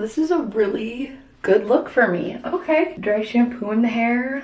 this is a really good look for me. Okay, dry shampoo in the hair.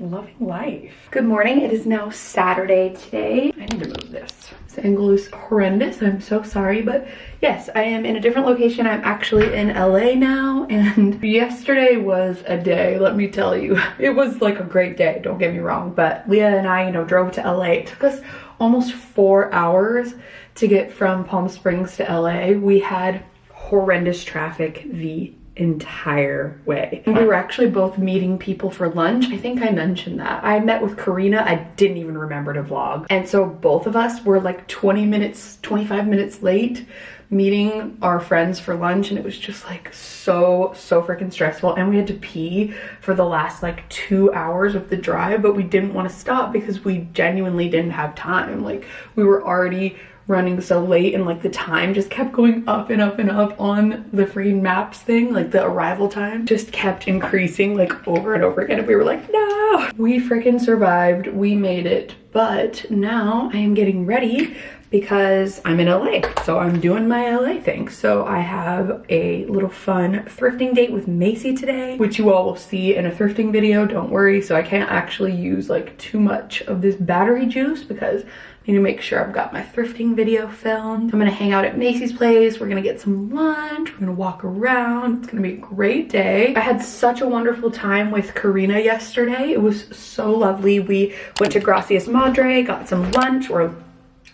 Loving life. Good morning. It is now Saturday today. I need to move this. This angle is horrendous. I'm so sorry, but yes, I am in a different location. I'm actually in LA now, and yesterday was a day, let me tell you. It was like a great day, don't get me wrong, but Leah and I, you know, drove to LA. It took us almost four hours to get from Palm Springs to LA. We had horrendous traffic the entire way. We were actually both meeting people for lunch. I think I mentioned that. I met with Karina. I didn't even remember to vlog. And so both of us were like 20 minutes, 25 minutes late meeting our friends for lunch and it was just like so so freaking stressful and we had to pee for the last like two hours of the drive but we didn't want to stop because we genuinely didn't have time like we were already running so late and like the time just kept going up and up and up on the free maps thing like the arrival time just kept increasing like over and over again and we were like no we freaking survived we made it but now i am getting ready because I'm in LA. So I'm doing my LA thing. So I have a little fun thrifting date with Macy today, which you all will see in a thrifting video, don't worry. So I can't actually use like too much of this battery juice because need to make sure I've got my thrifting video filmed. I'm gonna hang out at Macy's place. We're gonna get some lunch. We're gonna walk around. It's gonna be a great day. I had such a wonderful time with Karina yesterday. It was so lovely. We went to Gracias Madre, got some lunch or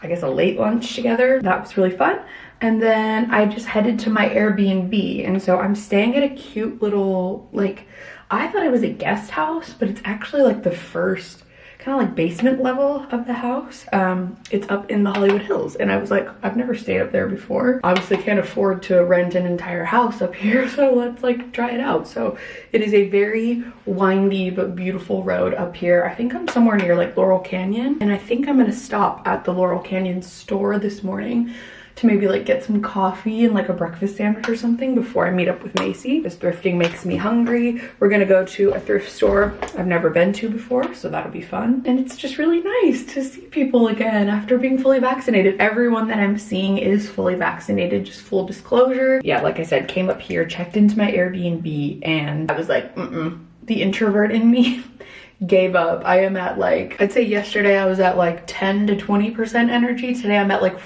I guess a late lunch together. That was really fun. And then I just headed to my Airbnb. And so I'm staying at a cute little, like, I thought it was a guest house, but it's actually like the first kind of like basement level of the house. Um, it's up in the Hollywood Hills. And I was like, I've never stayed up there before. Obviously can't afford to rent an entire house up here. So let's like try it out. So it is a very windy but beautiful road up here. I think I'm somewhere near like Laurel Canyon. And I think I'm gonna stop at the Laurel Canyon store this morning to maybe like get some coffee and like a breakfast sandwich or something before I meet up with Macy. This thrifting makes me hungry. We're gonna go to a thrift store I've never been to before, so that'll be fun. And it's just really nice to see people again after being fully vaccinated. Everyone that I'm seeing is fully vaccinated, just full disclosure. Yeah, like I said, came up here, checked into my Airbnb, and I was like, mm-mm. The introvert in me gave up. I am at like, I'd say yesterday I was at like 10 to 20% energy. Today I'm at like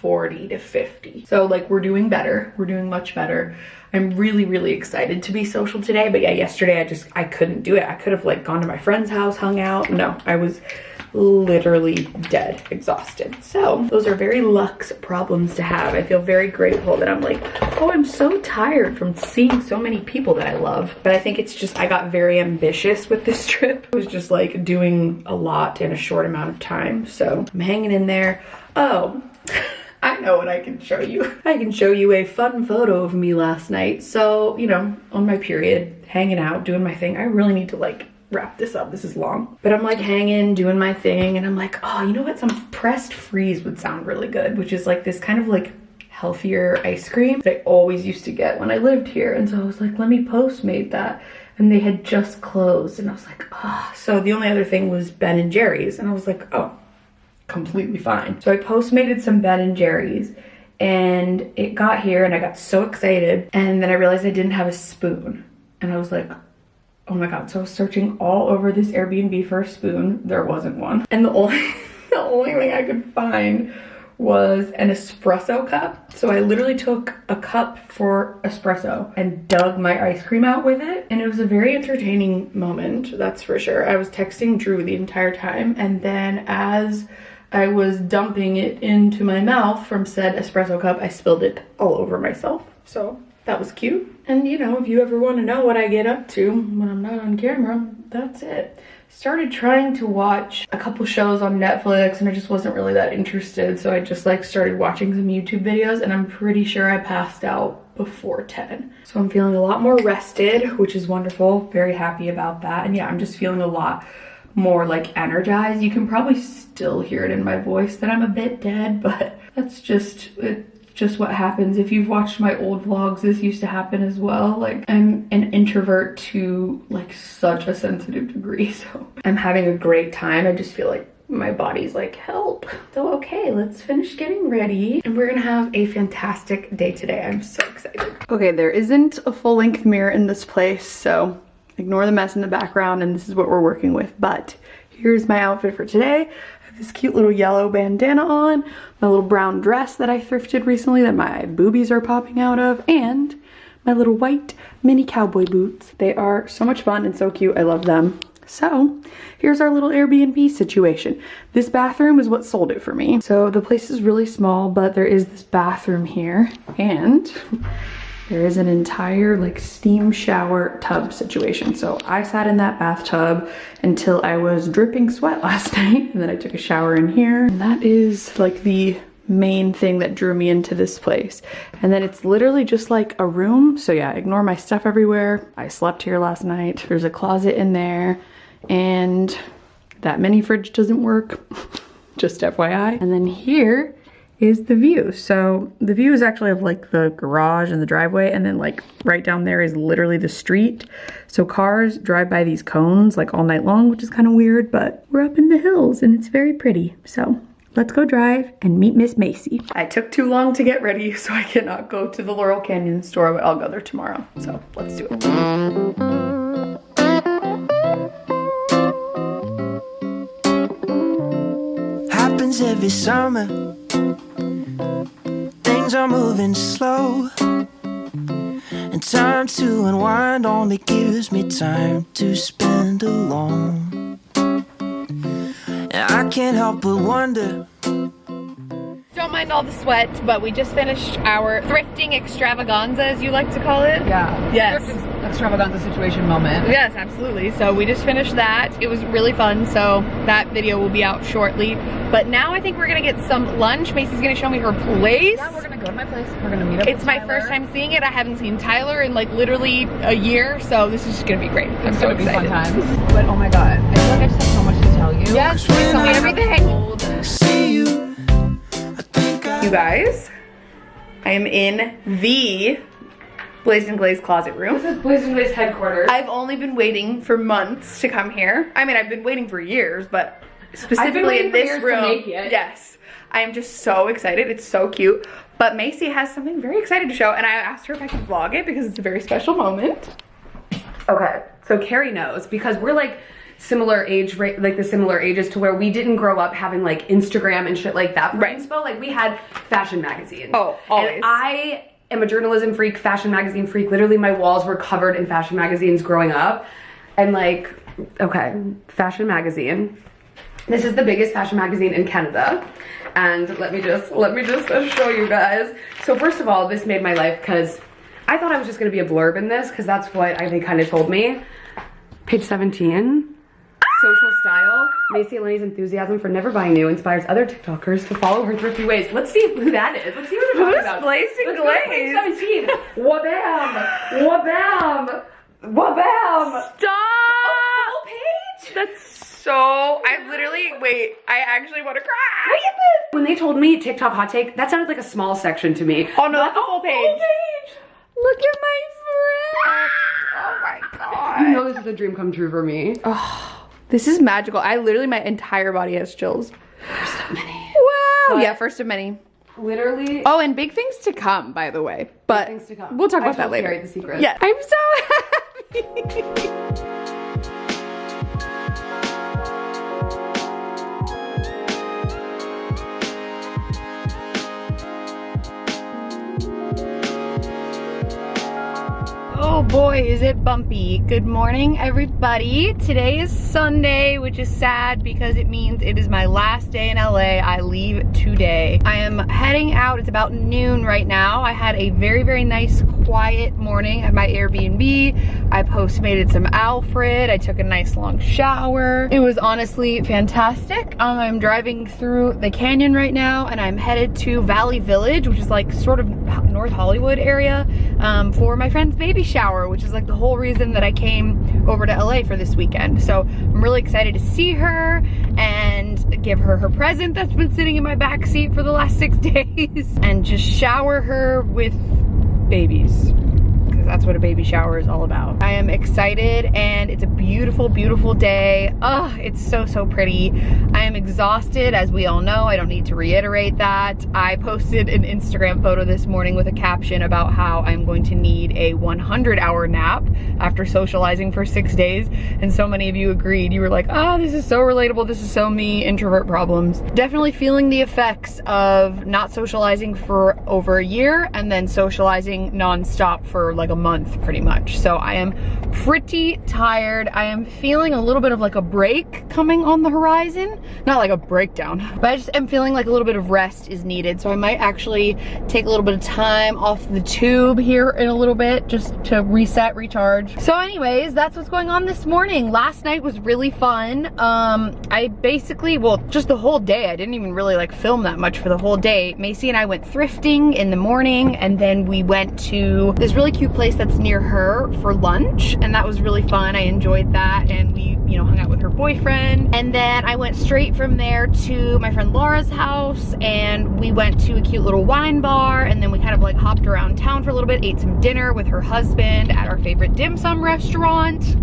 40 to 50. So like we're doing better. We're doing much better. I'm really, really excited to be social today. But yeah, yesterday I just, I couldn't do it. I could have like gone to my friend's house, hung out. No, I was literally dead, exhausted. So those are very luxe problems to have. I feel very grateful that I'm like, oh, I'm so tired from seeing so many people that I love. But I think it's just, I got very ambitious with this trip. I was just like doing a lot in a short amount of time. So I'm hanging in there. Oh, I know what I can show you. I can show you a fun photo of me last night. So, you know, on my period, hanging out, doing my thing. I really need to like wrap this up. This is long. But I'm like hanging, doing my thing, and I'm like, oh, you know what? Some pressed freeze would sound really good, which is like this kind of like healthier ice cream that I always used to get when I lived here. And so I was like, let me Postmate that. And they had just closed. And I was like, oh. So the only other thing was Ben and Jerry's. And I was like, oh, completely fine. So I postmated some Ben and Jerry's and it got here and I got so excited and then I realized I didn't have a spoon. And I was like oh my god so I was searching all over this Airbnb for a spoon. There wasn't one. And the only the only thing I could find was an espresso cup. So I literally took a cup for espresso and dug my ice cream out with it. And it was a very entertaining moment that's for sure. I was texting Drew the entire time and then as I was dumping it into my mouth from said espresso cup. I spilled it all over myself. So that was cute. And you know, if you ever want to know what I get up to when I'm not on camera, that's it. Started trying to watch a couple shows on Netflix and I just wasn't really that interested. So I just like started watching some YouTube videos and I'm pretty sure I passed out before 10. So I'm feeling a lot more rested, which is wonderful. Very happy about that. And yeah, I'm just feeling a lot more like energized. You can probably still hear it in my voice that I'm a bit dead, but that's just, it's just what happens. If you've watched my old vlogs, this used to happen as well. Like I'm an introvert to like such a sensitive degree. So I'm having a great time. I just feel like my body's like, help. So okay, let's finish getting ready. And we're gonna have a fantastic day today. I'm so excited. Okay, there isn't a full length mirror in this place, so ignore the mess in the background and this is what we're working with. But here's my outfit for today. I have this cute little yellow bandana on, my little brown dress that I thrifted recently that my boobies are popping out of, and my little white mini cowboy boots. They are so much fun and so cute. I love them. So here's our little Airbnb situation. This bathroom is what sold it for me. So the place is really small, but there is this bathroom here and there is an entire like steam shower tub situation. So I sat in that bathtub until I was dripping sweat last night and then I took a shower in here. And that is like the main thing that drew me into this place. And then it's literally just like a room. So yeah, ignore my stuff everywhere. I slept here last night. There's a closet in there and that mini fridge doesn't work, just FYI. And then here is the view. So the view is actually of like the garage and the driveway and then like right down there is literally the street. So cars drive by these cones like all night long, which is kind of weird, but we're up in the hills and it's very pretty. So let's go drive and meet Miss Macy. I took too long to get ready, so I cannot go to the Laurel Canyon store, but I'll go there tomorrow. So let's do it. happens every summer. Things are moving slow. And time to unwind only gives me time to spend alone. And I can't help but wonder. Don't mind all the sweat, but we just finished our thrifting extravaganza, as you like to call it. Yeah. Yes extravaganza situation moment. Yes, absolutely. So we just finished that. It was really fun. So that video will be out shortly. But now I think we're gonna get some lunch. Macy's gonna show me her place. Yeah, we're gonna go to my place. We're gonna meet up It's my first time seeing it. I haven't seen Tyler in like literally a year. So this is just gonna be great. I'm it's so excited. fun times. But oh my God, I feel like I just have so much to tell you. Yes, please tell me everything. See you. You guys, I am in the Blazed and Glaze closet room. This is Blazed and Glaze headquarters. I've only been waiting for months to come here. I mean, I've been waiting for years, but specifically in this room. Yes. I am just so excited. It's so cute. But Macy has something very excited to show, and I asked her if I could vlog it because it's a very special moment. Okay, so Carrie knows because we're like similar age rate like the similar ages to where we didn't grow up having like Instagram and shit like that for right. inspo. Like we had fashion magazines. Oh, always. And I am a journalism freak, fashion magazine freak. Literally my walls were covered in fashion magazines growing up. And like, okay, fashion magazine. This is the biggest fashion magazine in Canada. And let me just, let me just show you guys. So first of all, this made my life because I thought I was just gonna be a blurb in this because that's what I, they kind of told me. Page 17 social style, Macy Eleni's enthusiasm for never buying new inspires other TikTokers to follow her thrifty ways. Let's see who that is. Let's see what they're talking about. Blazing Glaze? 17. Wabam! Wabam! Wabam! Stop! Oh, page? That's so, I literally, wait, I actually want to cry. Look at this! When they told me TikTok hot take, that sounded like a small section to me. Oh no, that's the whole oh, page. Full oh, page! Look at my friend. Ah! Oh my god. You know this is a dream come true for me. Oh. This is magical. I literally, my entire body has chills. First of many. Wow. But yeah, first of many. Literally. Oh, and big things to come, by the way. But things to come. we'll talk about that later. the secret. Yeah, I'm so happy. Boy, is it bumpy. Good morning, everybody. Today is Sunday, which is sad because it means it is my last day in LA. I leave today. I am heading out. It's about noon right now. I had a very, very nice quiet morning at my Airbnb. I postmated some Alfred. I took a nice long shower. It was honestly fantastic. Um, I'm driving through the canyon right now and I'm headed to Valley Village, which is like sort of North Hollywood area um, for my friend's baby shower shower, which is like the whole reason that I came over to LA for this weekend. So I'm really excited to see her and give her her present that's been sitting in my back seat for the last six days and just shower her with babies because that's what a baby shower is all about. I am excited and it's a beautiful, beautiful day. Oh, it's so, so pretty. I am exhausted, as we all know. I don't need to reiterate that. I posted an Instagram photo this morning with a caption about how I'm going to need a 100 hour nap after socializing for six days. And so many of you agreed. You were like, oh, this is so relatable. This is so me, introvert problems. Definitely feeling the effects of not socializing for over a year and then socializing nonstop for like a month pretty much. So I am pretty tired. I am feeling a little bit of like a break coming on the horizon. Not like a breakdown, but I just am feeling like a little bit of rest is needed. So I might actually take a little bit of time off the tube here in a little bit just to reset, recharge. So anyways, that's what's going on this morning. Last night was really fun. Um, I basically, well, just the whole day, I didn't even really like film that much for the whole day. Macy and I went thrifting in the morning and then we went to this really cute place that's near her for lunch and that was really fun. I enjoyed that and we, you know, hung out with her boyfriend. And then I went straight from there to my friend Laura's house and we went to a cute little wine bar and then we kind of like hopped around town for a little bit, ate some dinner with her husband at our favorite dim sum restaurant.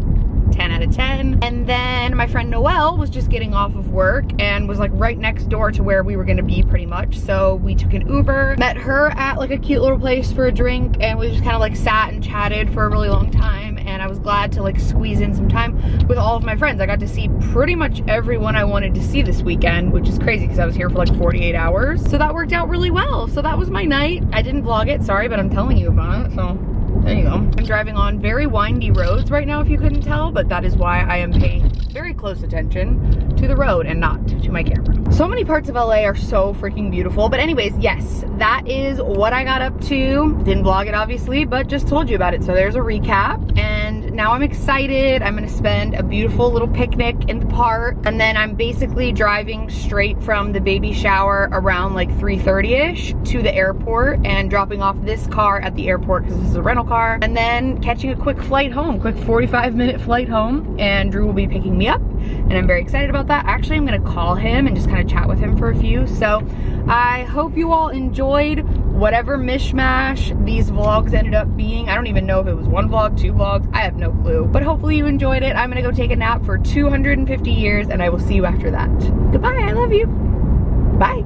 10 out of 10. And then my friend Noelle was just getting off of work and was like right next door to where we were gonna be pretty much. So we took an Uber, met her at like a cute little place for a drink and we just kind of like sat and chatted for a really long time and I was glad to like squeeze in some time with all of my friends. I got to see pretty much everyone I wanted to see this weekend, which is crazy because I was here for like 48 hours. So that worked out really well. So that was my night. I didn't vlog it, sorry, but I'm telling you about it, so there you go. I'm driving on very windy roads right now if you couldn't tell, but that is why I am paying very close attention to the road and not to my camera. So many parts of LA are so freaking beautiful. But anyways, yes, that is what I got up to. Didn't vlog it obviously, but just told you about it. So there's a recap. And now I'm excited. I'm gonna spend a beautiful little picnic in the park. And then I'm basically driving straight from the baby shower around like 3.30ish to the airport and dropping off this car at the airport because this is a rental car. And then catching a quick flight home, quick 45 minute flight home. And Drew will be picking me up and I'm very excited about that. Actually, I'm gonna call him and just kind of chat with him for a few. So I hope you all enjoyed whatever mishmash these vlogs ended up being. I don't even know if it was one vlog, two vlogs, I have no clue. But hopefully you enjoyed it. I'm gonna go take a nap for 250 years and I will see you after that. Goodbye, I love you. Bye.